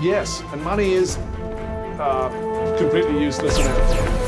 Yes, and money is uh, completely useless now.